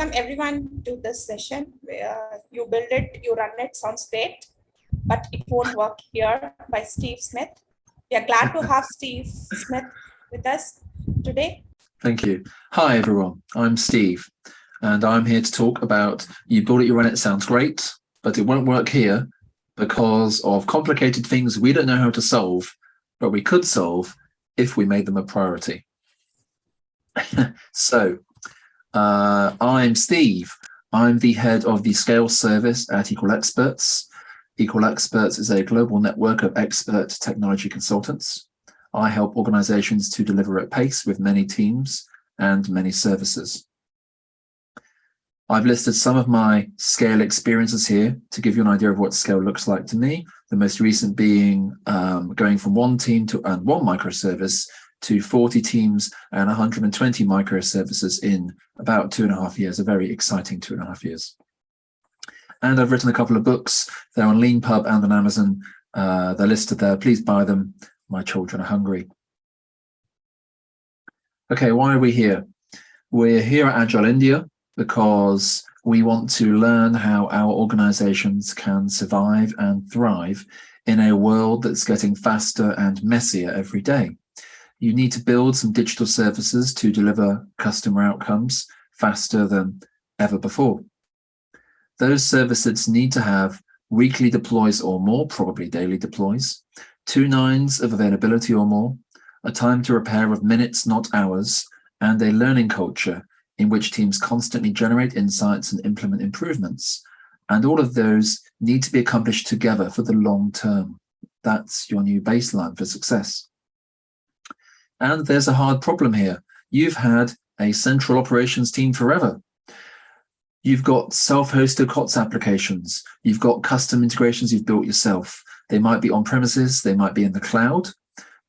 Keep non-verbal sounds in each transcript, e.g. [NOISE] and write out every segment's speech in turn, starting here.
welcome everyone to this session. Uh, you build it, you run it, sounds great, but it won't work here by Steve Smith. We are glad to have Steve Smith with us today. Thank you. Hi, everyone. I'm Steve, and I'm here to talk about you build it, you run it, sounds great, but it won't work here because of complicated things we don't know how to solve, but we could solve if we made them a priority. [LAUGHS] so uh, I'm Steve. I'm the head of the scale service at Equal Experts. Equal Experts is a global network of expert technology consultants. I help organizations to deliver at pace with many teams and many services. I've listed some of my scale experiences here to give you an idea of what scale looks like to me. The most recent being um, going from one team to and one microservice to 40 teams and 120 microservices in about two and a half years, a very exciting two and a half years. And I've written a couple of books. They're on Leanpub and on Amazon. Uh, they're listed there. Please buy them. My children are hungry. Okay, why are we here? We're here at Agile India because we want to learn how our organizations can survive and thrive in a world that's getting faster and messier every day. You need to build some digital services to deliver customer outcomes faster than ever before. Those services need to have weekly deploys or more, probably daily deploys, two nines of availability or more, a time to repair of minutes, not hours, and a learning culture in which teams constantly generate insights and implement improvements. And all of those need to be accomplished together for the long term. That's your new baseline for success. And there's a hard problem here. You've had a central operations team forever. You've got self-hosted COTS applications. You've got custom integrations you've built yourself. They might be on premises, they might be in the cloud.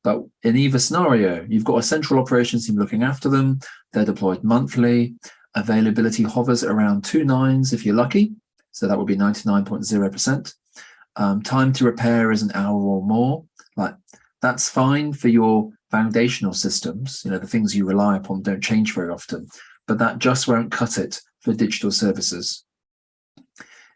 But in either scenario, you've got a central operations team looking after them. They're deployed monthly. Availability hovers around two nines if you're lucky. So that would be 99.0%. Um, time to repair is an hour or more. Like that's fine for your foundational systems, you know, the things you rely upon don't change very often, but that just won't cut it for digital services.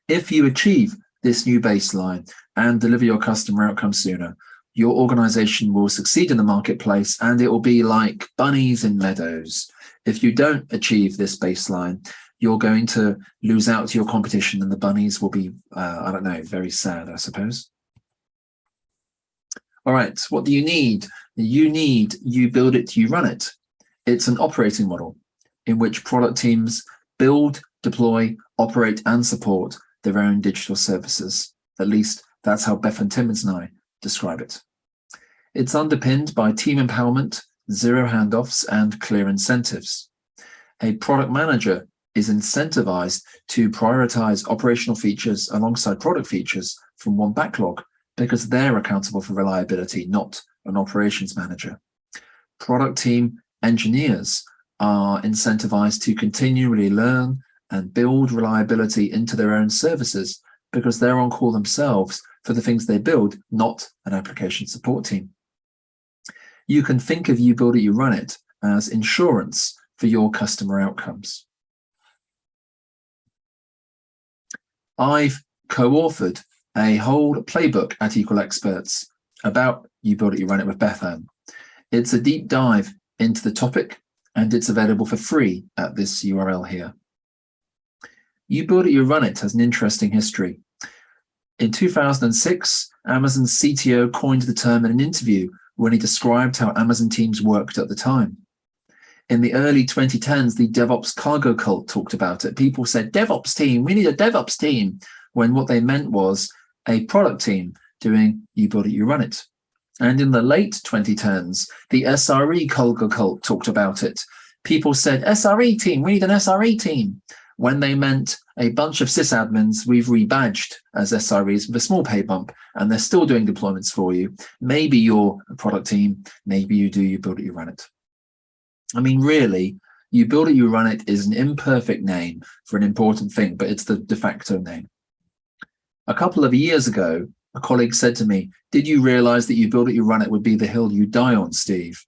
If you achieve this new baseline and deliver your customer outcome sooner, your organization will succeed in the marketplace and it will be like bunnies in meadows. If you don't achieve this baseline, you're going to lose out to your competition and the bunnies will be, uh, I don't know, very sad, I suppose. All right, what do you need? You need, you build it, you run it. It's an operating model in which product teams build, deploy, operate, and support their own digital services. At least that's how Bethan Timmins and I describe it. It's underpinned by team empowerment, zero handoffs, and clear incentives. A product manager is incentivized to prioritize operational features alongside product features from one backlog because they're accountable for reliability, not an operations manager. Product team engineers are incentivized to continually learn and build reliability into their own services because they're on call themselves for the things they build, not an application support team. You can think of you build it, you run it as insurance for your customer outcomes. I've co-authored a whole playbook at Equal Experts about You Build It, You Run It with Bethan. It's a deep dive into the topic and it's available for free at this URL here. You Build It, You Run It has an interesting history. In 2006, Amazon's CTO coined the term in an interview when he described how Amazon teams worked at the time. In the early 2010s, the DevOps cargo cult talked about it. People said, DevOps team, we need a DevOps team, when what they meant was a product team doing you build it, you run it. And in the late 2010s, the SRE cargo cult talked about it. People said, SRE team, we need an SRE team. When they meant a bunch of sysadmins we've rebadged as SREs with a small pay bump, and they're still doing deployments for you. Maybe you're a product team, maybe you do, you build it, you run it. I mean, really, you build it, you run it is an imperfect name for an important thing, but it's the de facto name. A couple of years ago, a colleague said to me, did you realize that you build it, you run it would be the hill you die on, Steve?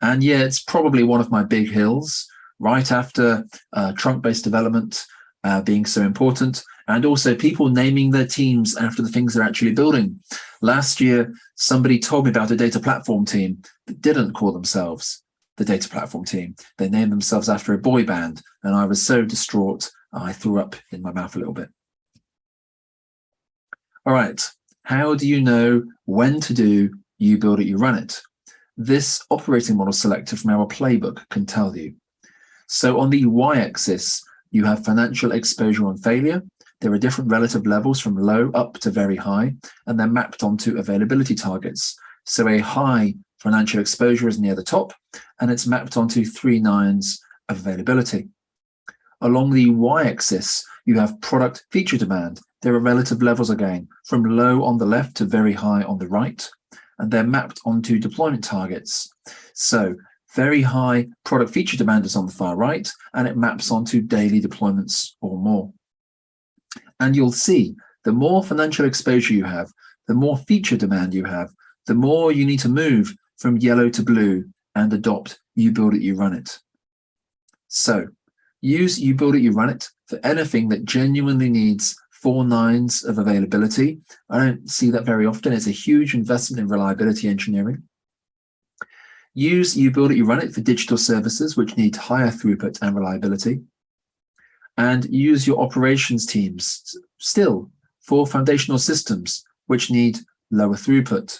And yeah, it's probably one of my big hills right after uh, trunk-based development uh, being so important, and also people naming their teams after the things they're actually building. Last year, somebody told me about a data platform team that didn't call themselves the data platform team. They named themselves after a boy band, and I was so distraught, I threw up in my mouth a little bit. All right, how do you know when to do you build it, you run it? This operating model selector from our playbook can tell you. So on the y-axis, you have financial exposure on failure. There are different relative levels from low up to very high, and they're mapped onto availability targets. So a high financial exposure is near the top, and it's mapped onto three nines of availability. Along the y-axis, you have product feature demand. There are relative levels again, from low on the left to very high on the right, and they're mapped onto deployment targets. So very high product feature demand is on the far right, and it maps onto daily deployments or more. And you'll see the more financial exposure you have, the more feature demand you have, the more you need to move from yellow to blue and adopt you build it, you run it. So use you build it, you run it for anything that genuinely needs four nines of availability. I don't see that very often. It's a huge investment in reliability engineering. Use you build it, you run it for digital services, which need higher throughput and reliability. And use your operations teams still for foundational systems, which need lower throughput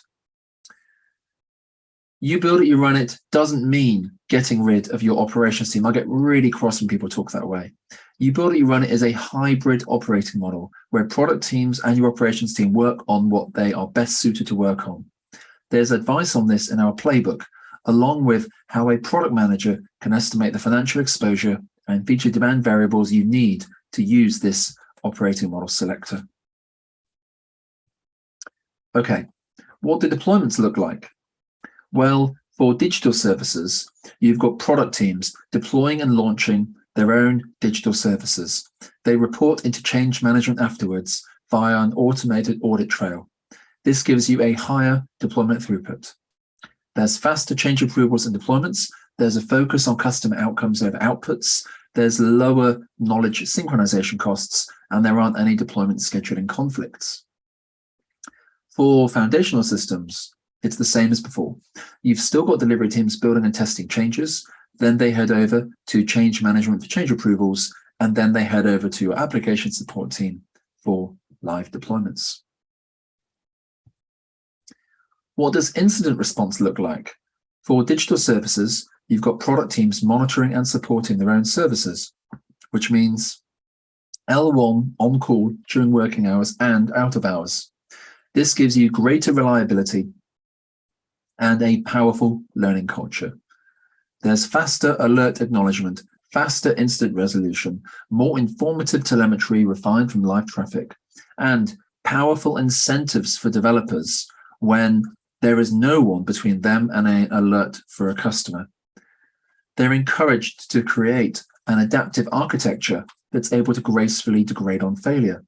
you build it, you run it doesn't mean getting rid of your operations team. I get really cross when people talk that way. You you run it is a hybrid operating model where product teams and your operations team work on what they are best suited to work on. There's advice on this in our playbook, along with how a product manager can estimate the financial exposure and feature demand variables you need to use this operating model selector. Okay, what do deployments look like? Well, for digital services, you've got product teams deploying and launching their own digital services. They report into change management afterwards via an automated audit trail. This gives you a higher deployment throughput. There's faster change approvals and deployments. There's a focus on customer outcomes over outputs. There's lower knowledge synchronization costs, and there aren't any deployment scheduling conflicts. For foundational systems, it's the same as before. You've still got delivery teams building and testing changes. Then they head over to change management for change approvals. And then they head over to your application support team for live deployments. What does incident response look like? For digital services, you've got product teams monitoring and supporting their own services, which means L1 on call during working hours and out of hours. This gives you greater reliability and a powerful learning culture. There's faster alert acknowledgement, faster incident resolution, more informative telemetry refined from live traffic, and powerful incentives for developers when there is no one between them and an alert for a customer. They're encouraged to create an adaptive architecture that's able to gracefully degrade on failure.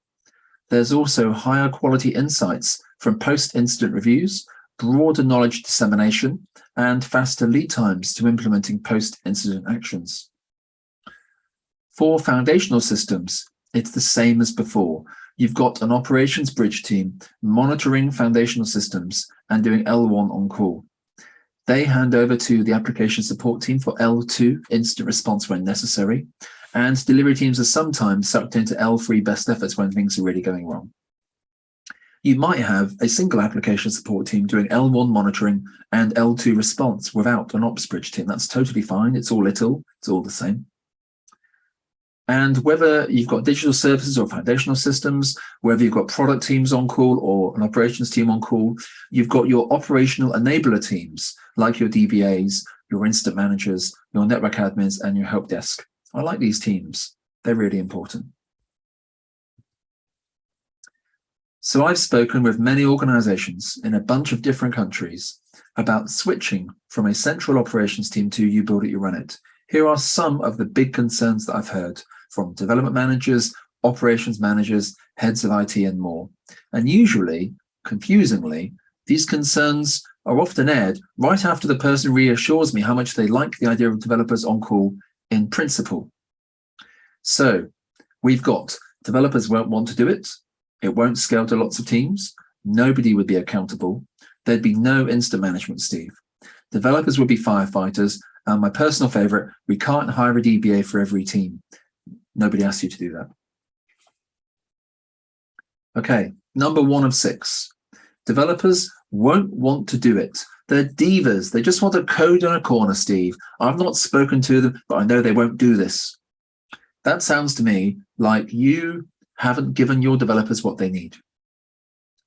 There's also higher quality insights from post-incident reviews broader knowledge dissemination, and faster lead times to implementing post-incident actions. For foundational systems, it's the same as before. You've got an operations bridge team monitoring foundational systems and doing L1 on call. They hand over to the application support team for L2 incident response when necessary, and delivery teams are sometimes sucked into L3 best efforts when things are really going wrong you might have a single application support team doing L1 monitoring and L2 response without an ops bridge team. That's totally fine. It's all little, it's all the same. And whether you've got digital services or foundational systems, whether you've got product teams on call or an operations team on call, you've got your operational enabler teams, like your DBAs, your incident managers, your network admins, and your help desk. I like these teams. They're really important. So I've spoken with many organizations in a bunch of different countries about switching from a central operations team to you build it, you run it. Here are some of the big concerns that I've heard from development managers, operations managers, heads of IT and more. And usually, confusingly, these concerns are often aired right after the person reassures me how much they like the idea of developers on call in principle. So we've got developers won't want to do it. It won't scale to lots of teams. Nobody would be accountable. There'd be no incident management, Steve. Developers would be firefighters. And my personal favorite, we can't hire a DBA for every team. Nobody asked you to do that. Okay, number one of six. Developers won't want to do it. They're divas. They just want to code in a corner, Steve. I've not spoken to them, but I know they won't do this. That sounds to me like you haven't given your developers what they need.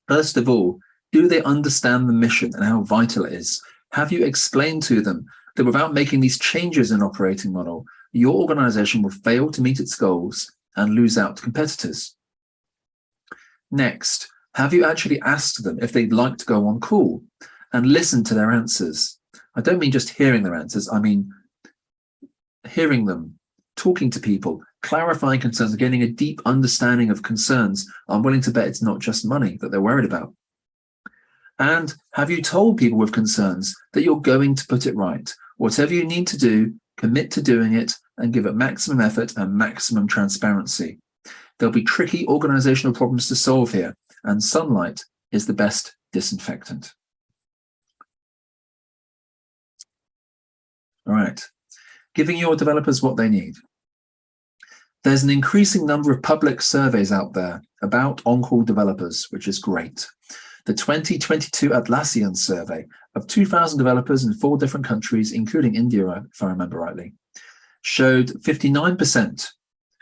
First of all, do they understand the mission and how vital it is? Have you explained to them that without making these changes in operating model, your organization will fail to meet its goals and lose out to competitors? Next, have you actually asked them if they'd like to go on call and listen to their answers? I don't mean just hearing their answers, I mean hearing them, talking to people, clarifying concerns, getting a deep understanding of concerns. I'm willing to bet it's not just money that they're worried about. And have you told people with concerns that you're going to put it right? Whatever you need to do, commit to doing it and give it maximum effort and maximum transparency. There'll be tricky organizational problems to solve here, and sunlight is the best disinfectant. All right, giving your developers what they need. There's an increasing number of public surveys out there about on-call developers, which is great. The 2022 Atlassian survey of 2,000 developers in four different countries, including India, if I remember rightly, showed 59%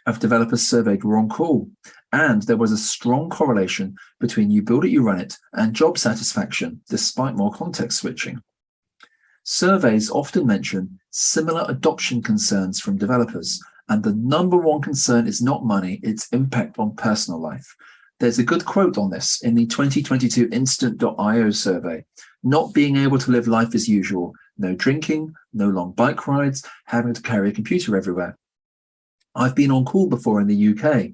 of developers surveyed were on call. And there was a strong correlation between you build it, you run it, and job satisfaction, despite more context switching. Surveys often mention similar adoption concerns from developers, and the number one concern is not money, it's impact on personal life. There's a good quote on this in the 2022 incident.io survey. Not being able to live life as usual, no drinking, no long bike rides, having to carry a computer everywhere. I've been on call before in the UK.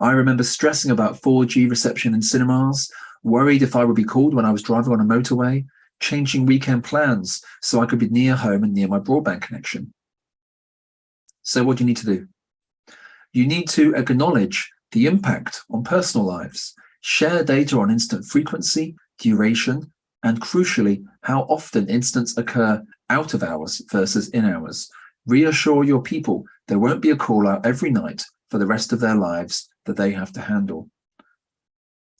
I remember stressing about 4G reception in cinemas, worried if I would be called when I was driving on a motorway, changing weekend plans so I could be near home and near my broadband connection. So what do you need to do? You need to acknowledge the impact on personal lives, share data on incident frequency, duration, and crucially, how often incidents occur out of hours versus in hours. Reassure your people there won't be a call out every night for the rest of their lives that they have to handle.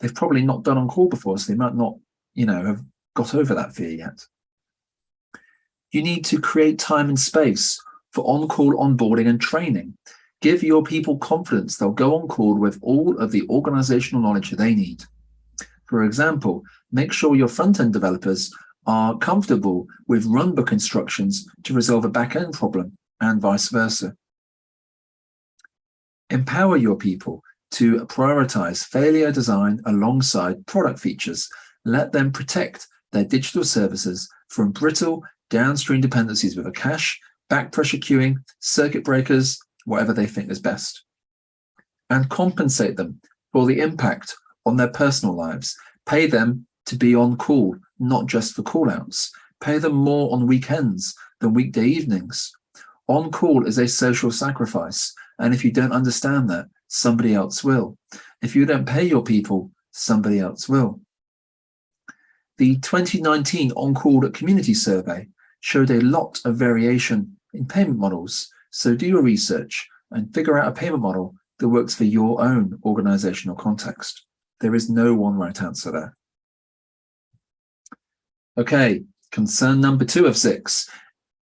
They've probably not done on call before, so they might not, you know, have got over that fear yet. You need to create time and space for on-call onboarding and training. Give your people confidence they'll go on call with all of the organizational knowledge they need. For example, make sure your front-end developers are comfortable with runbook instructions to resolve a back-end problem and vice versa. Empower your people to prioritize failure design alongside product features. Let them protect their digital services from brittle downstream dependencies with a cache, back pressure queuing, circuit breakers, whatever they think is best. And compensate them for the impact on their personal lives. Pay them to be on call, not just for callouts. Pay them more on weekends than weekday evenings. On call is a social sacrifice. And if you don't understand that, somebody else will. If you don't pay your people, somebody else will. The 2019 On-Call at Community Survey showed a lot of variation in payment models. So do your research and figure out a payment model that works for your own organizational context. There is no one right answer there. Okay, concern number two of six.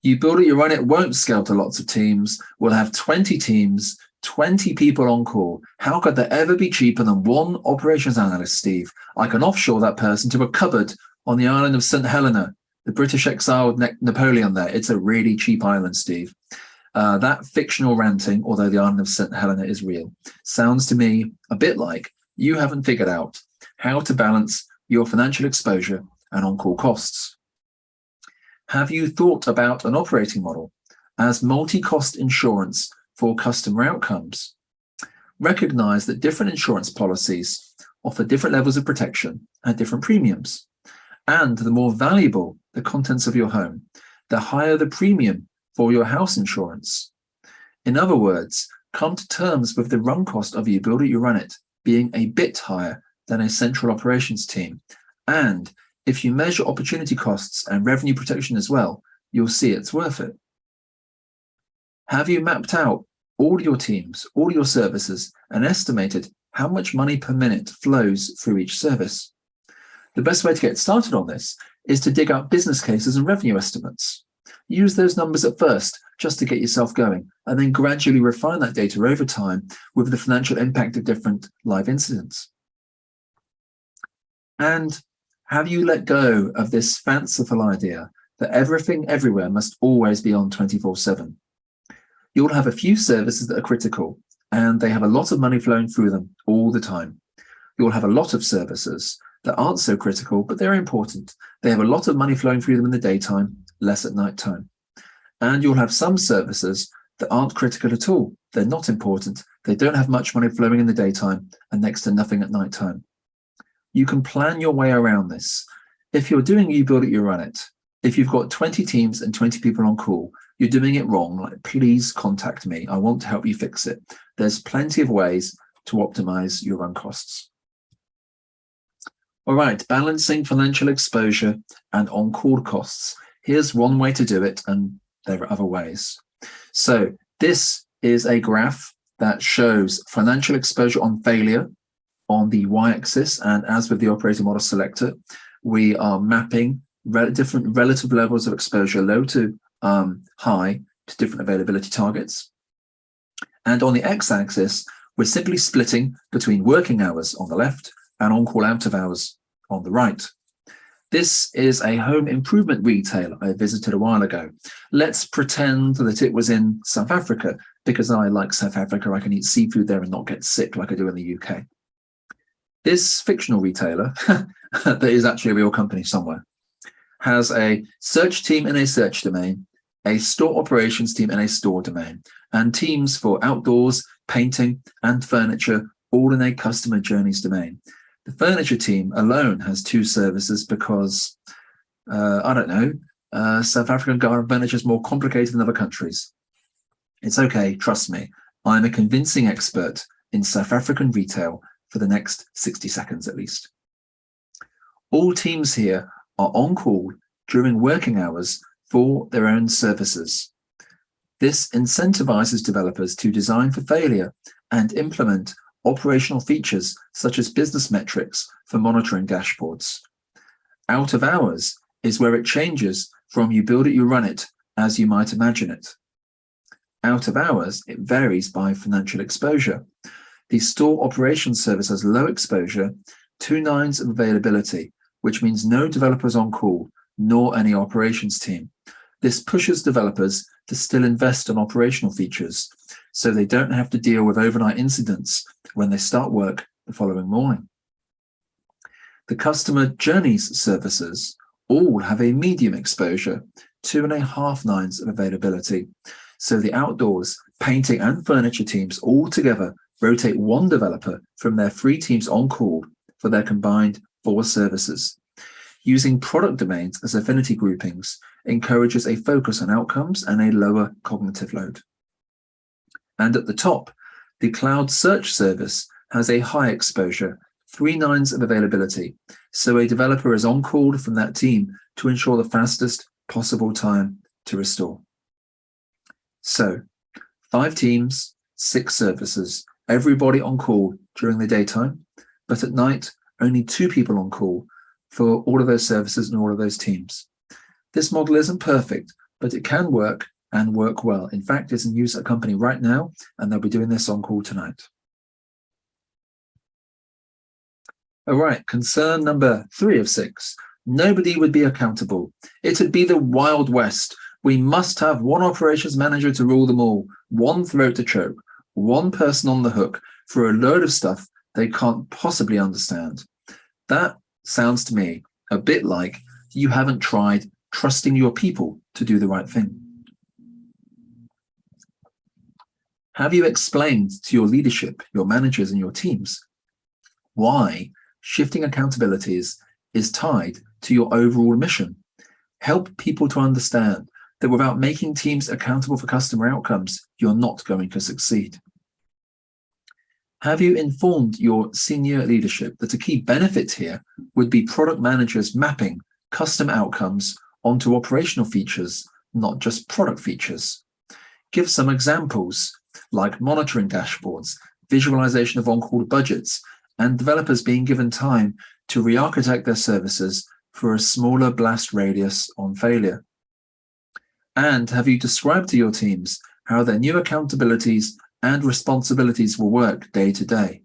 You build it, you run it, won't scale to lots of teams. We'll have 20 teams, 20 people on call. How could there ever be cheaper than one operations analyst, Steve? I can offshore that person to a cupboard on the island of St. Helena. The British exiled Napoleon there. It's a really cheap island, Steve. Uh, that fictional ranting, although the island of St. Helena is real, sounds to me a bit like you haven't figured out how to balance your financial exposure and on-call costs. Have you thought about an operating model as multi-cost insurance for customer outcomes? Recognize that different insurance policies offer different levels of protection at different premiums. And the more valuable the contents of your home, the higher the premium for your house insurance. In other words, come to terms with the run cost of you build it, you run it being a bit higher than a central operations team. And if you measure opportunity costs and revenue protection as well, you'll see it's worth it. Have you mapped out all your teams, all your services, and estimated how much money per minute flows through each service? The best way to get started on this is to dig out business cases and revenue estimates. Use those numbers at first just to get yourself going, and then gradually refine that data over time with the financial impact of different live incidents. And have you let go of this fanciful idea that everything everywhere must always be on 24 7? You'll have a few services that are critical and they have a lot of money flowing through them all the time. You'll have a lot of services that aren't so critical, but they're important. They have a lot of money flowing through them in the daytime, less at night time. And you'll have some services that aren't critical at all. They're not important. They don't have much money flowing in the daytime and next to nothing at night time. You can plan your way around this. If you're doing you build it, you run it. If you've got 20 teams and 20 people on call, you're doing it wrong, like please contact me. I want to help you fix it. There's plenty of ways to optimize your run costs. All right, balancing financial exposure and on-call costs. Here's one way to do it, and there are other ways. So this is a graph that shows financial exposure on failure on the y-axis, and as with the operating model selector, we are mapping re different relative levels of exposure, low to um, high, to different availability targets. And on the x-axis, we're simply splitting between working hours on the left and on-call out of hours on the right. This is a home improvement retailer I visited a while ago. Let's pretend that it was in South Africa because I like South Africa. I can eat seafood there and not get sick like I do in the UK. This fictional retailer, [LAUGHS] that is actually a real company somewhere, has a search team in a search domain, a store operations team in a store domain, and teams for outdoors, painting, and furniture, all in a customer journeys domain. The furniture team alone has two services because, uh, I don't know, uh, South African garden furniture is more complicated than other countries. It's okay, trust me. I'm a convincing expert in South African retail for the next 60 seconds at least. All teams here are on call during working hours for their own services. This incentivizes developers to design for failure and implement operational features such as business metrics for monitoring dashboards. Out of hours is where it changes from you build it, you run it, as you might imagine it. Out of hours, it varies by financial exposure. The store operations service has low exposure, two nines of availability, which means no developers on call, nor any operations team. This pushes developers to still invest in operational features, so they don't have to deal with overnight incidents when they start work the following morning. The customer journeys services all have a medium exposure, two and a half nines of availability. So the outdoors, painting and furniture teams all together rotate one developer from their three teams on call for their combined four services. Using product domains as affinity groupings encourages a focus on outcomes and a lower cognitive load. And at the top, the cloud search service has a high exposure, three nines of availability. So a developer is on call from that team to ensure the fastest possible time to restore. So five teams, six services, everybody on call during the daytime, but at night, only two people on call for all of those services and all of those teams. This model isn't perfect, but it can work and work well. In fact, it's in use at a company right now, and they'll be doing this on call tonight. All right, concern number three of six. Nobody would be accountable. It'd be the Wild West. We must have one operations manager to rule them all, one throat to choke, one person on the hook for a load of stuff they can't possibly understand. That sounds to me a bit like you haven't tried trusting your people to do the right thing. Have you explained to your leadership, your managers and your teams why shifting accountabilities is tied to your overall mission? Help people to understand that without making teams accountable for customer outcomes, you're not going to succeed. Have you informed your senior leadership that a key benefit here would be product managers mapping custom outcomes onto operational features, not just product features? Give some examples like monitoring dashboards, visualization of on-call budgets, and developers being given time to re-architect their services for a smaller blast radius on failure. And have you described to your teams how their new accountabilities and responsibilities will work day to day?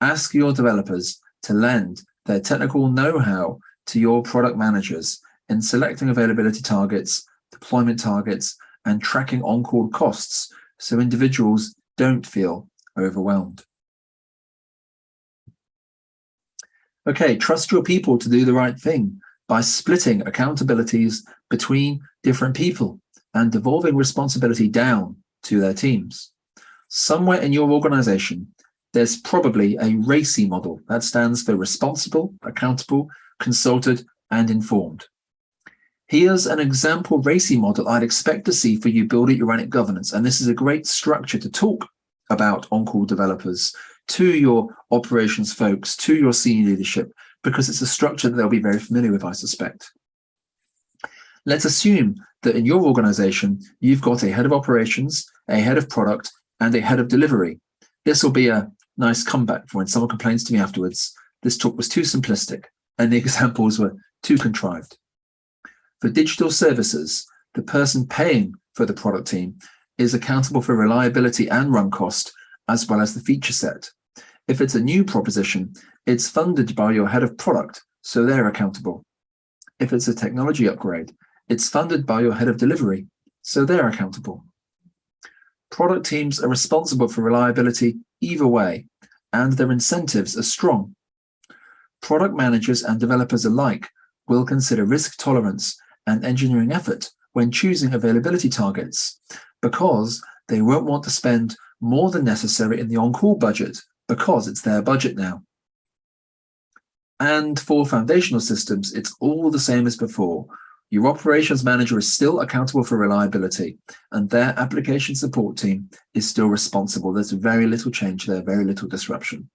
Ask your developers to lend their technical know-how to your product managers in selecting availability targets, deployment targets, and tracking on-call costs so individuals don't feel overwhelmed. Okay, trust your people to do the right thing by splitting accountabilities between different people and devolving responsibility down to their teams. Somewhere in your organization, there's probably a RACI model that stands for responsible, accountable, consulted, and informed. Here's an example RACI model I'd expect to see for you build it you run it governance. And this is a great structure to talk about on-call developers to your operations folks, to your senior leadership, because it's a structure that they'll be very familiar with, I suspect. Let's assume that in your organization, you've got a head of operations, a head of product, and a head of delivery. This will be a nice comeback for when someone complains to me afterwards. This talk was too simplistic and the [LAUGHS] examples were too contrived. For digital services, the person paying for the product team is accountable for reliability and run cost, as well as the feature set. If it's a new proposition, it's funded by your head of product, so they're accountable. If it's a technology upgrade, it's funded by your head of delivery, so they're accountable. Product teams are responsible for reliability either way, and their incentives are strong. Product managers and developers alike will consider risk tolerance and engineering effort when choosing availability targets, because they won't want to spend more than necessary in the on-call budget because it's their budget now. And for foundational systems, it's all the same as before. Your operations manager is still accountable for reliability and their application support team is still responsible. There's very little change there, very little disruption.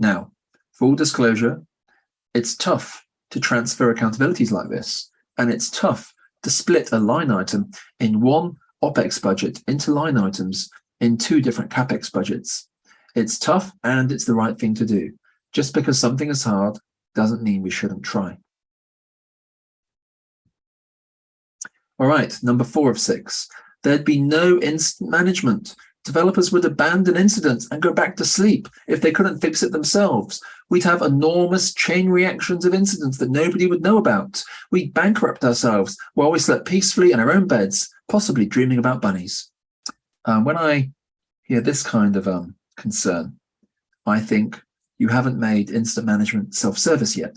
Now, full disclosure, it's tough to transfer accountabilities like this. And it's tough to split a line item in one OPEX budget into line items in two different CAPEX budgets. It's tough and it's the right thing to do. Just because something is hard doesn't mean we shouldn't try. All right, number four of six. There'd be no incident management. Developers would abandon incidents and go back to sleep if they couldn't fix it themselves. We'd have enormous chain reactions of incidents that nobody would know about. We'd bankrupt ourselves while we slept peacefully in our own beds, possibly dreaming about bunnies. Um, when I hear this kind of um, concern, I think you haven't made incident management self-service yet.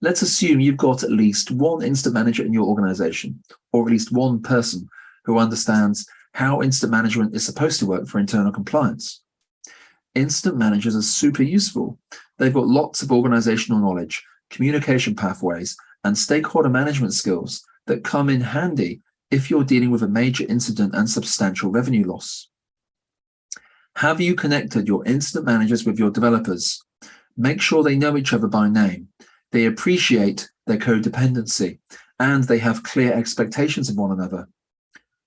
Let's assume you've got at least one incident manager in your organization, or at least one person who understands how incident management is supposed to work for internal compliance incident managers are super useful. They've got lots of organizational knowledge, communication pathways, and stakeholder management skills that come in handy if you're dealing with a major incident and substantial revenue loss. Have you connected your incident managers with your developers? Make sure they know each other by name. They appreciate their codependency and they have clear expectations of one another.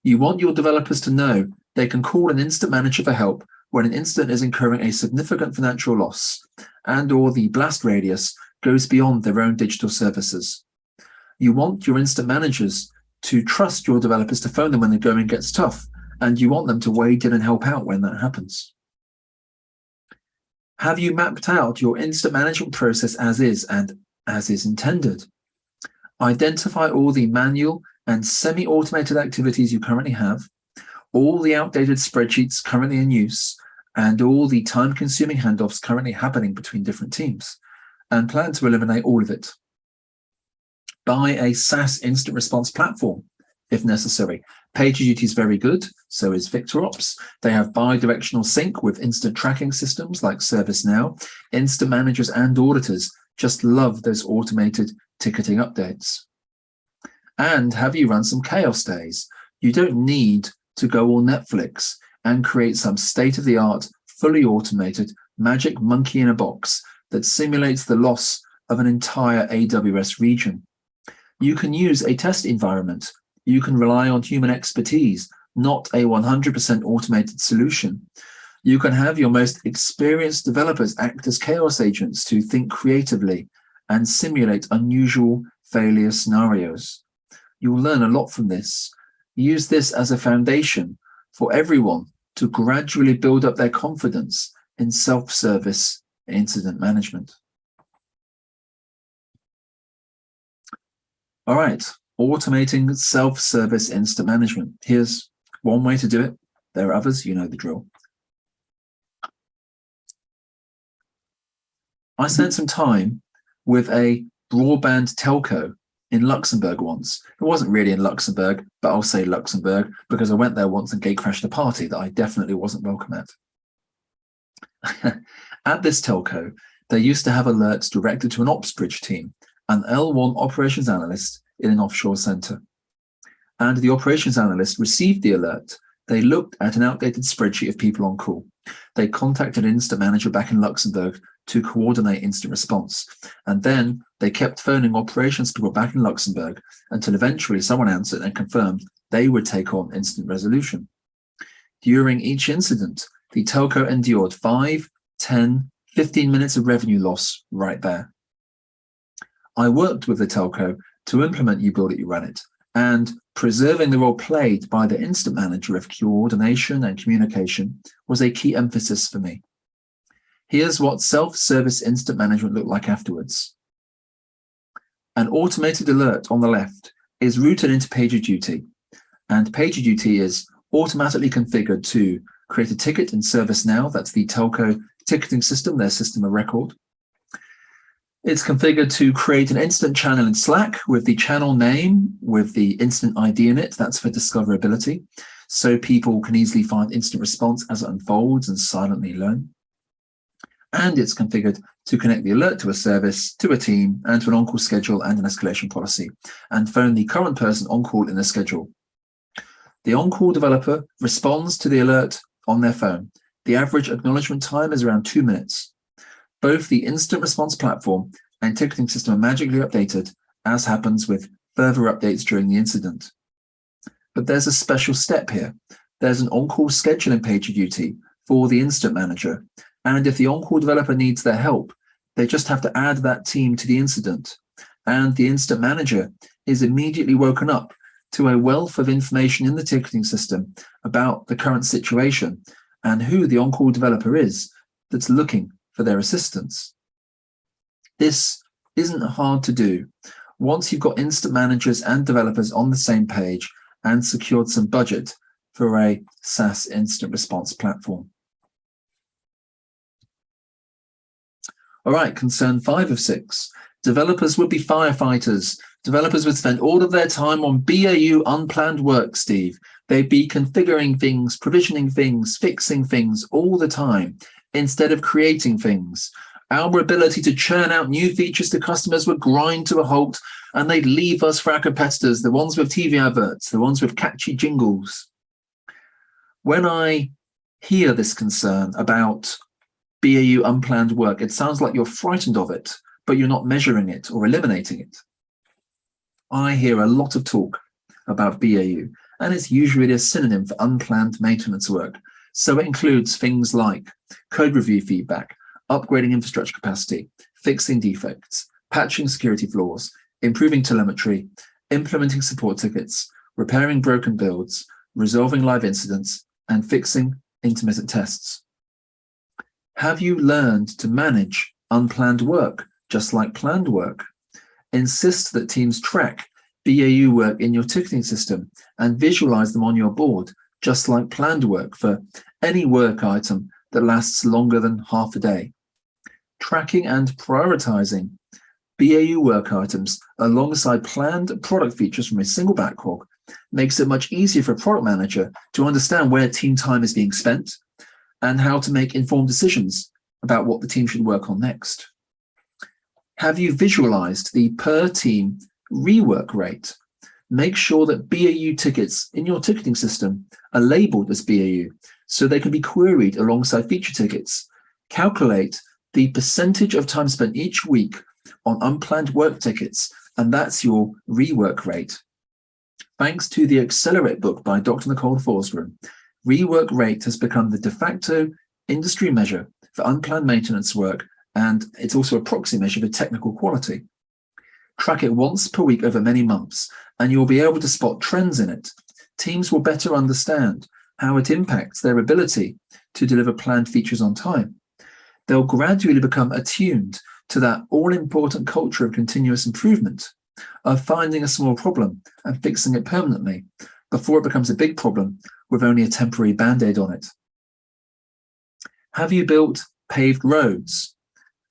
You want your developers to know they can call an incident manager for help when an incident is incurring a significant financial loss and or the blast radius goes beyond their own digital services. You want your incident managers to trust your developers to phone them when the going gets tough, and you want them to wade in and help out when that happens. Have you mapped out your incident management process as is and as is intended? Identify all the manual and semi-automated activities you currently have, all the outdated spreadsheets currently in use, and all the time-consuming handoffs currently happening between different teams, and plan to eliminate all of it. Buy a SaaS incident response platform, if necessary. PagerDuty is very good, so is VictorOps. They have bi-directional sync with incident tracking systems like ServiceNow. Incident managers and auditors just love those automated ticketing updates. And have you run some chaos days? You don't need to go all Netflix and create some state-of-the-art, fully automated magic monkey in a box that simulates the loss of an entire AWS region. You can use a test environment. You can rely on human expertise, not a 100% automated solution. You can have your most experienced developers act as chaos agents to think creatively and simulate unusual failure scenarios. You'll learn a lot from this. Use this as a foundation for everyone to gradually build up their confidence in self-service incident management. All right, automating self-service incident management. Here's one way to do it. There are others, you know the drill. I spent some time with a broadband telco in Luxembourg once. It wasn't really in Luxembourg, but I'll say Luxembourg because I went there once and gate crashed a party that I definitely wasn't welcome at. [LAUGHS] at this telco, they used to have alerts directed to an ops bridge team, an L1 operations analyst in an offshore center. And the operations analyst received the alert. They looked at an outdated spreadsheet of people on call. They contacted an incident manager back in Luxembourg to coordinate incident response. And then they kept phoning operations people back in Luxembourg until eventually someone answered and confirmed they would take on incident resolution. During each incident, the telco endured 5, 10, 15 minutes of revenue loss right there. I worked with the telco to implement You Build It, You Run It, and preserving the role played by the incident manager of coordination and communication was a key emphasis for me. Here's what self-service incident management looked like afterwards. An automated alert on the left is routed into PagerDuty, and PagerDuty is automatically configured to create a ticket in ServiceNow, that's the telco ticketing system, their system of record. It's configured to create an incident channel in Slack with the channel name, with the incident ID in it, that's for discoverability, so people can easily find incident response as it unfolds and silently learn and it's configured to connect the alert to a service, to a team, and to an on-call schedule and an escalation policy, and phone the current person on call in the schedule. The on-call developer responds to the alert on their phone. The average acknowledgement time is around two minutes. Both the incident response platform and ticketing system are magically updated, as happens with further updates during the incident. But there's a special step here. There's an on-call scheduling PagerDuty for the incident manager, and if the on-call developer needs their help, they just have to add that team to the incident. And the incident manager is immediately woken up to a wealth of information in the ticketing system about the current situation and who the on-call developer is that's looking for their assistance. This isn't hard to do. Once you've got incident managers and developers on the same page and secured some budget for a SaaS incident response platform. All right, concern five of six. Developers would be firefighters. Developers would spend all of their time on BAU unplanned work, Steve. They'd be configuring things, provisioning things, fixing things all the time instead of creating things. Our ability to churn out new features to customers would grind to a halt and they'd leave us for our competitors, the ones with TV adverts, the ones with catchy jingles. When I hear this concern about BAU unplanned work, it sounds like you're frightened of it, but you're not measuring it or eliminating it. I hear a lot of talk about BAU, and it's usually a synonym for unplanned maintenance work. So it includes things like code review feedback, upgrading infrastructure capacity, fixing defects, patching security flaws, improving telemetry, implementing support tickets, repairing broken builds, resolving live incidents, and fixing intermittent tests. Have you learned to manage unplanned work, just like planned work? Insist that teams track BAU work in your ticketing system and visualize them on your board, just like planned work for any work item that lasts longer than half a day. Tracking and prioritizing BAU work items alongside planned product features from a single backlog makes it much easier for a product manager to understand where team time is being spent and how to make informed decisions about what the team should work on next. Have you visualized the per team rework rate? make sure that BAU tickets in your ticketing system are labeled as BAU so they can be queried alongside feature tickets. Calculate the percentage of time spent each week on unplanned work tickets, and that's your rework rate. Thanks to the Accelerate book by Dr. Nicole Forsgren, rework rate has become the de facto industry measure for unplanned maintenance work, and it's also a proxy measure for technical quality. Track it once per week over many months, and you'll be able to spot trends in it. Teams will better understand how it impacts their ability to deliver planned features on time. They'll gradually become attuned to that all-important culture of continuous improvement, of finding a small problem and fixing it permanently before it becomes a big problem with only a temporary band-aid on it. Have you built paved roads?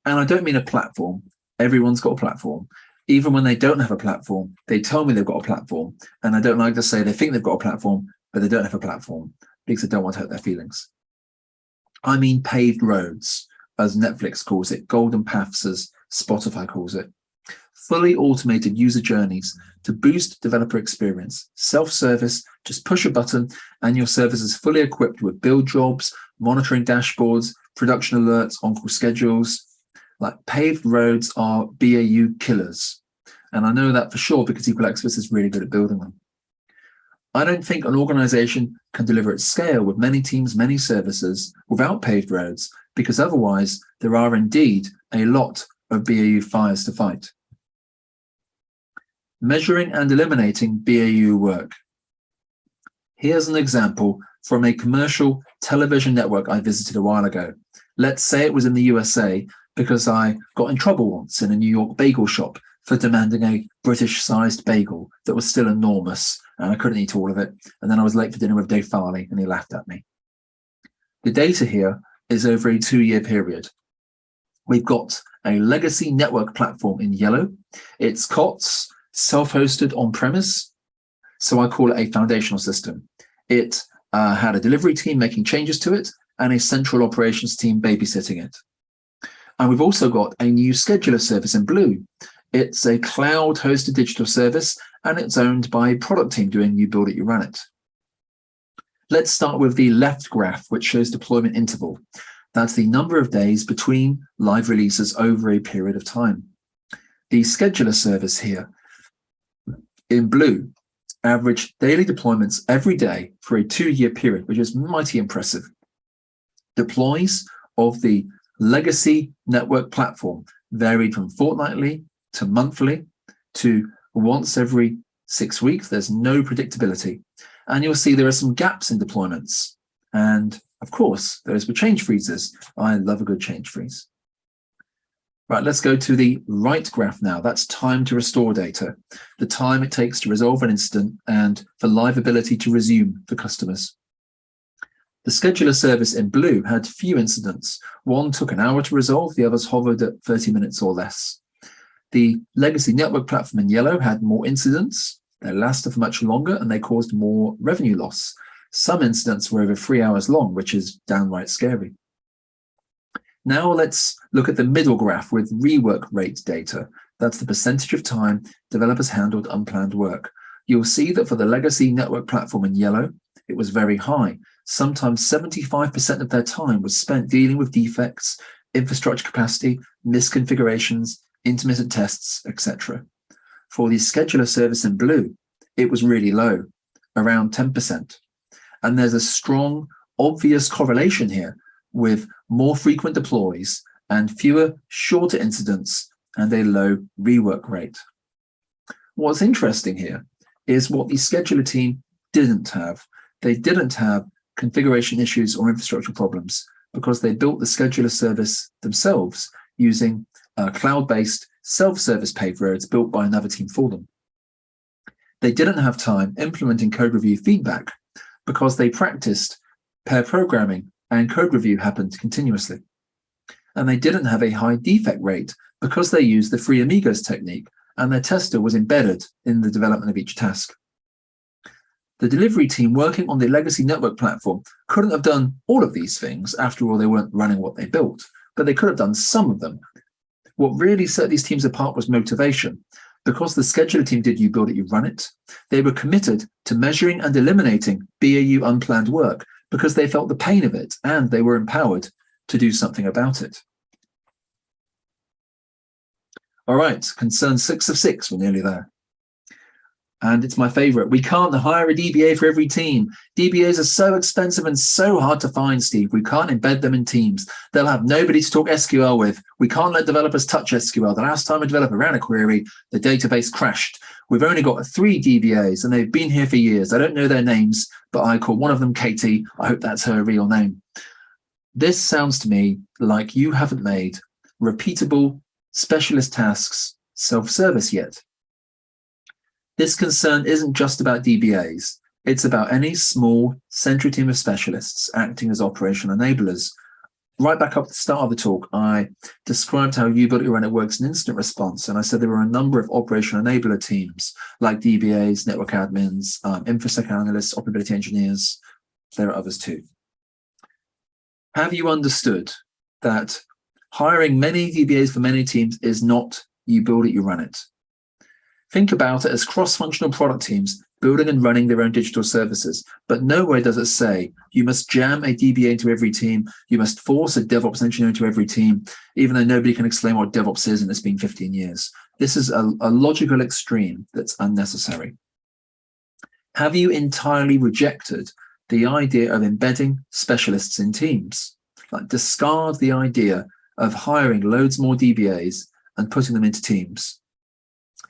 And I don't mean a platform. Everyone's got a platform. Even when they don't have a platform, they tell me they've got a platform. And I don't like to say they think they've got a platform, but they don't have a platform because I don't want to hurt their feelings. I mean paved roads, as Netflix calls it, golden paths as Spotify calls it. Fully automated user journeys to boost developer experience. Self-service, just push a button and your service is fully equipped with build jobs, monitoring dashboards, production alerts, on-call schedules. Like paved roads are BAU killers. And I know that for sure because Equal Experts is really good at building them. I don't think an organization can deliver at scale with many teams, many services without paved roads, because otherwise there are indeed a lot of BAU fires to fight. Measuring and eliminating BAU work. Here's an example from a commercial television network I visited a while ago. Let's say it was in the USA because I got in trouble once in a New York bagel shop for demanding a British-sized bagel that was still enormous and I couldn't eat all of it. And then I was late for dinner with Dave Farley and he laughed at me. The data here is over a two-year period. We've got a legacy network platform in yellow. It's COTS, self-hosted on-premise. So I call it a foundational system. It uh, had a delivery team making changes to it and a central operations team babysitting it. And we've also got a new scheduler service in blue. It's a cloud hosted digital service and it's owned by a product team doing you build it, you run it. Let's start with the left graph, which shows deployment interval. That's the number of days between live releases over a period of time. The scheduler service here in blue average daily deployments every day for a two-year period, which is mighty impressive. Deploys of the legacy network platform varied from fortnightly to monthly to once every six weeks. There's no predictability. And you'll see there are some gaps in deployments. And of course, there's the change freezes. I love a good change freeze. Right, let's go to the right graph now. That's time to restore data, the time it takes to resolve an incident and for live ability to resume for customers. The scheduler service in blue had few incidents. One took an hour to resolve, the others hovered at 30 minutes or less. The legacy network platform in yellow had more incidents, they lasted for much longer and they caused more revenue loss. Some incidents were over three hours long, which is downright scary. Now let's look at the middle graph with rework rate data. That's the percentage of time developers handled unplanned work. You'll see that for the legacy network platform in yellow, it was very high. Sometimes 75% of their time was spent dealing with defects, infrastructure capacity, misconfigurations, intermittent tests, etc. For the scheduler service in blue, it was really low, around 10%. And there's a strong, obvious correlation here with more frequent deploys and fewer shorter incidents and a low rework rate. What's interesting here is what the scheduler team didn't have. They didn't have configuration issues or infrastructure problems because they built the scheduler service themselves using uh, cloud-based self-service paved roads built by another team for them. They didn't have time implementing code review feedback because they practiced pair programming and code review happened continuously. And they didn't have a high defect rate because they used the Three Amigos technique and their tester was embedded in the development of each task. The delivery team working on the legacy network platform couldn't have done all of these things. After all, they weren't running what they built, but they could have done some of them what really set these teams apart was motivation. because the scheduler team did you build it, you run it, they were committed to measuring and eliminating BAU unplanned work because they felt the pain of it and they were empowered to do something about it. All right, concern six of six, we're nearly there and it's my favorite. We can't hire a DBA for every team. DBAs are so expensive and so hard to find, Steve. We can't embed them in teams. They'll have nobody to talk SQL with. We can't let developers touch SQL. The last time a developer ran a query, the database crashed. We've only got three DBAs and they've been here for years. I don't know their names, but I call one of them Katie. I hope that's her real name. This sounds to me like you haven't made repeatable specialist tasks self-service yet. This concern isn't just about DBAs. It's about any small central team of specialists acting as operational enablers. Right back up at the start of the talk, I described how you built your own it works in incident response, and I said there were a number of operational enabler teams like DBAs, network admins, um, InfoSec analysts, operability engineers. There are others too. Have you understood that hiring many DBAs for many teams is not you build it, you run it. Think about it as cross-functional product teams building and running their own digital services, but nowhere does it say you must jam a DBA into every team, you must force a DevOps engineer into every team, even though nobody can explain what DevOps is and it's been 15 years. This is a, a logical extreme that's unnecessary. Have you entirely rejected the idea of embedding specialists in teams? Like discard the idea of hiring loads more DBAs and putting them into teams.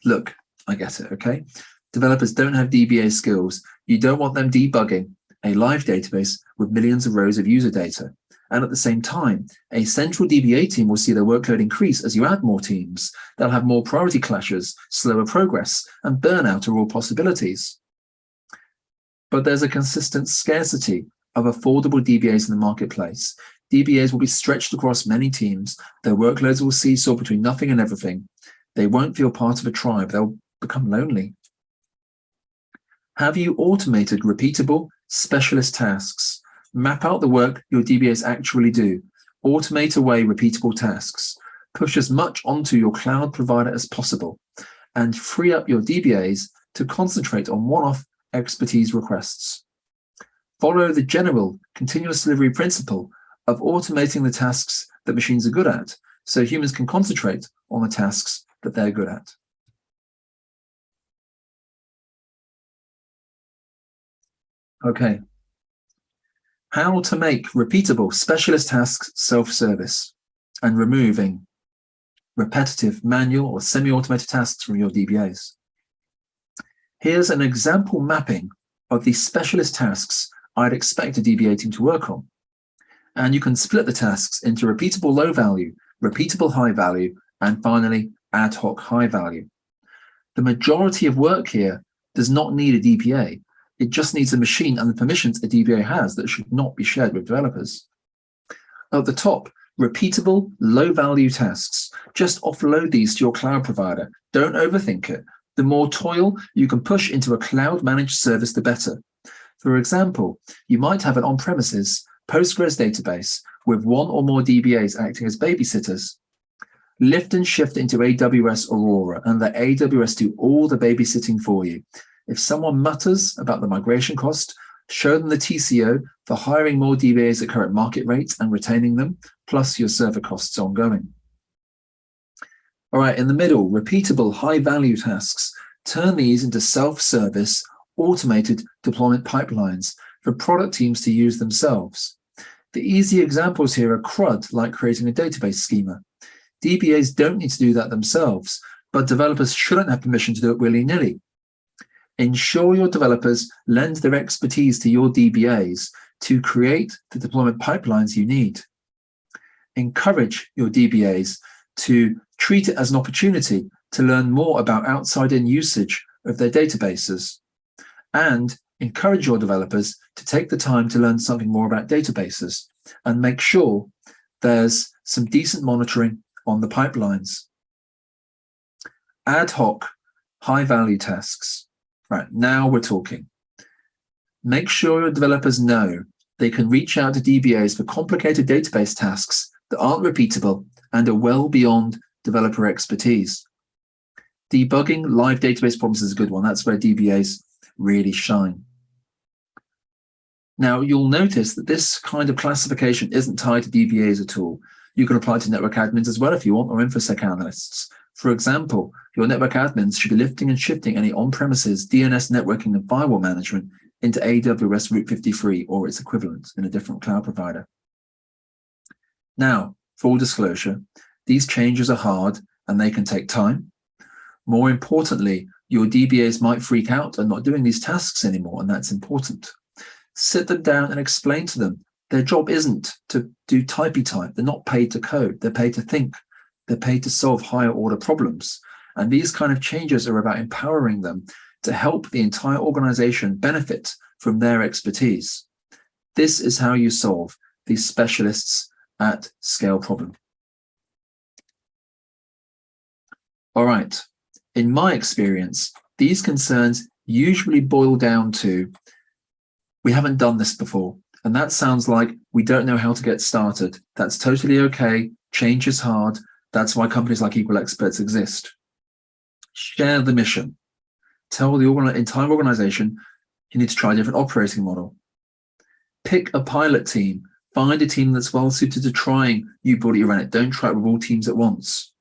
Look, I get it, okay? Developers don't have DBA skills. You don't want them debugging a live database with millions of rows of user data. And at the same time, a central DBA team will see their workload increase as you add more teams. They'll have more priority clashes, slower progress, and burnout are all possibilities. But there's a consistent scarcity of affordable DBAs in the marketplace. DBAs will be stretched across many teams. Their workloads will seesaw between nothing and everything. They won't feel part of a tribe. They'll become lonely? Have you automated repeatable specialist tasks? Map out the work your DBAs actually do. Automate away repeatable tasks. Push as much onto your cloud provider as possible and free up your DBAs to concentrate on one-off expertise requests. Follow the general continuous delivery principle of automating the tasks that machines are good at so humans can concentrate on the tasks that they're good at. Okay. How to make repeatable specialist tasks self-service and removing repetitive manual or semi-automated tasks from your DBAs. Here's an example mapping of the specialist tasks I'd expect a DBA team to work on. And you can split the tasks into repeatable low value, repeatable high value, and finally ad hoc high value. The majority of work here does not need a DBA, it just needs a machine and the permissions a DBA has that should not be shared with developers. At the top, repeatable, low-value tasks. Just offload these to your cloud provider. Don't overthink it. The more toil you can push into a cloud-managed service, the better. For example, you might have an on-premises Postgres database with one or more DBAs acting as babysitters. Lift and shift into AWS Aurora and let AWS do all the babysitting for you. If someone mutters about the migration cost, show them the TCO for hiring more DBAs at current market rates and retaining them, plus your server costs ongoing. All right, in the middle, repeatable high-value tasks. Turn these into self-service, automated deployment pipelines for product teams to use themselves. The easy examples here are CRUD, like creating a database schema. DBAs don't need to do that themselves, but developers shouldn't have permission to do it willy-nilly. Ensure your developers lend their expertise to your DBAs to create the deployment pipelines you need. Encourage your DBAs to treat it as an opportunity to learn more about outside-in usage of their databases. And encourage your developers to take the time to learn something more about databases and make sure there's some decent monitoring on the pipelines. Ad hoc high-value tasks. Right, now we're talking. Make sure your developers know they can reach out to DBAs for complicated database tasks that aren't repeatable and are well beyond developer expertise. Debugging live database problems is a good one. That's where DBAs really shine. Now, you'll notice that this kind of classification isn't tied to DBAs at all. You can apply to network admins as well if you want, or InfoSec analysts. For example, your network admins should be lifting and shifting any on-premises DNS networking and firewall management into AWS Route 53 or its equivalent in a different cloud provider. Now, full disclosure, these changes are hard and they can take time. More importantly, your DBAs might freak out and not doing these tasks anymore, and that's important. Sit them down and explain to them their job isn't to do typey type. They're not paid to code. They're paid to think. They're paid to solve higher order problems. And these kind of changes are about empowering them to help the entire organization benefit from their expertise. This is how you solve these specialists at scale problem. All right. In my experience, these concerns usually boil down to we haven't done this before. And that sounds like we don't know how to get started. That's totally okay. Change is hard. That's why companies like Equal Experts exist. Share the mission. Tell the entire organization you need to try a different operating model. Pick a pilot team. Find a team that's well suited to trying you build it, run it. Don't try it with all teams at once.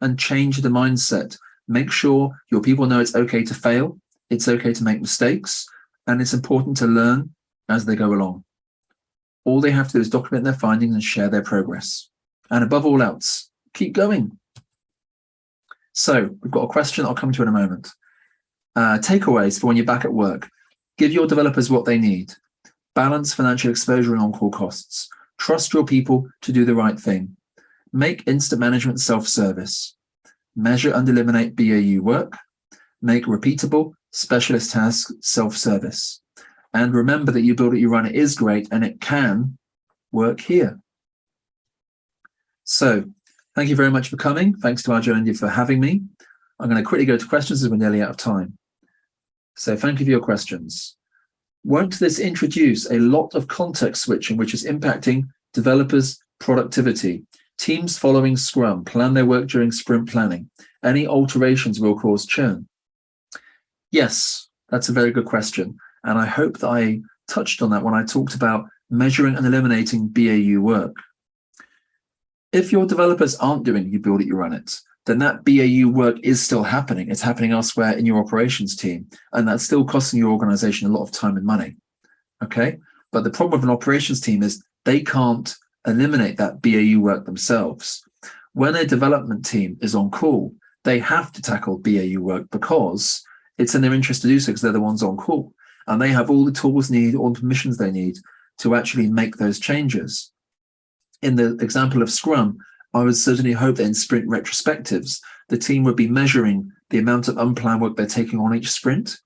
And change the mindset. Make sure your people know it's okay to fail. It's okay to make mistakes and it's important to learn as they go along. All they have to do is document their findings and share their progress. And above all else, keep going. So we've got a question I'll come to in a moment. Uh, takeaways for when you're back at work. Give your developers what they need. Balance financial exposure and on-call costs. Trust your people to do the right thing. Make incident management self-service. Measure and eliminate BAU work. Make repeatable, specialist tasks, self-service. And remember that you build it, you run it is great and it can work here. So thank you very much for coming. Thanks to Agile India for having me. I'm going to quickly go to questions as we're nearly out of time. So thank you for your questions. Won't this introduce a lot of context switching, which is impacting developers' productivity? Teams following Scrum plan their work during sprint planning. Any alterations will cause churn. Yes, that's a very good question. And I hope that I touched on that when I talked about measuring and eliminating BAU work. If your developers aren't doing you build it, you run it, then that BAU work is still happening. It's happening elsewhere in your operations team, and that's still costing your organization a lot of time and money. Okay. But the problem with an operations team is they can't eliminate that BAU work themselves. When a development team is on call, they have to tackle BAU work because it's in their interest to do so because they're the ones on call and they have all the tools need, all the permissions they need to actually make those changes. In the example of Scrum, I would certainly hope that in sprint retrospectives, the team would be measuring the amount of unplanned work they're taking on each sprint.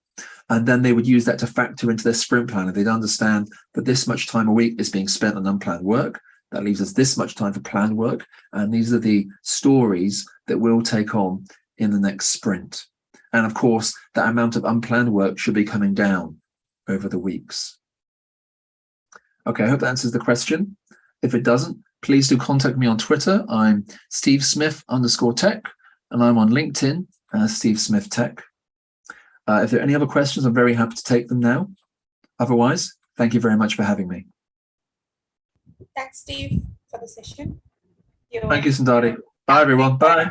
And then they would use that to factor into their sprint plan. And they'd understand that this much time a week is being spent on unplanned work. That leaves us this much time for planned work. And these are the stories that we'll take on in the next sprint. And of course, that amount of unplanned work should be coming down over the weeks. Okay, I hope that answers the question. If it doesn't, please do contact me on Twitter. I'm Steve Smith underscore tech, and I'm on LinkedIn as Steve Smith Tech. Uh, if there are any other questions, I'm very happy to take them now. Otherwise, thank you very much for having me. Thanks, Steve, for the session. Thank you, Sundari. Bye, everyone. Bye.